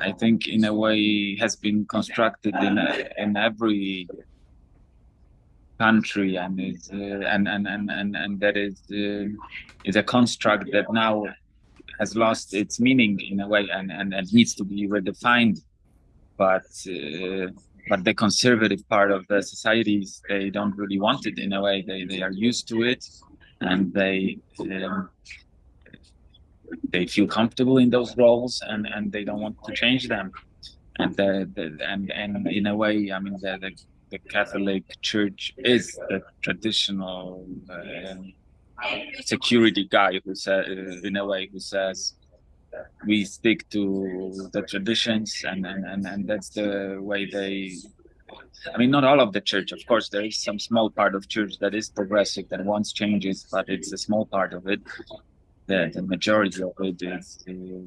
I think in a way has been constructed in a, in every country and is uh, and, and and and and that is uh, is a construct that now has lost its meaning in a way and and, and needs to be redefined. But uh, but the conservative part of the societies they don't really want it in a way. They they are used to it and they um, they feel comfortable in those roles and and they don't want to change them and the, the and and in a way i mean the, the the Catholic Church is the traditional uh, security guy who says, uh, in a way, who says we stick to the traditions, and and and, and that's the way they. I mean, not all of the church, of course. There is some small part of church that is progressive that wants changes, but it's a small part of it. The, the majority of it is uh,